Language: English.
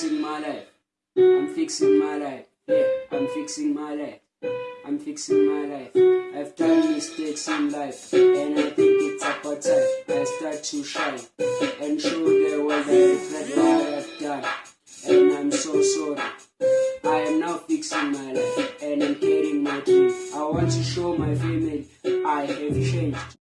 Fixing my life. I'm fixing my life. Yeah, I'm fixing my life. I'm fixing my life. I've done mistakes in life, and I think it's about time I start to shine and show the world I regret what I've done. And I'm so sorry. I am now fixing my life, and I'm getting my dream. I want to show my family I have changed.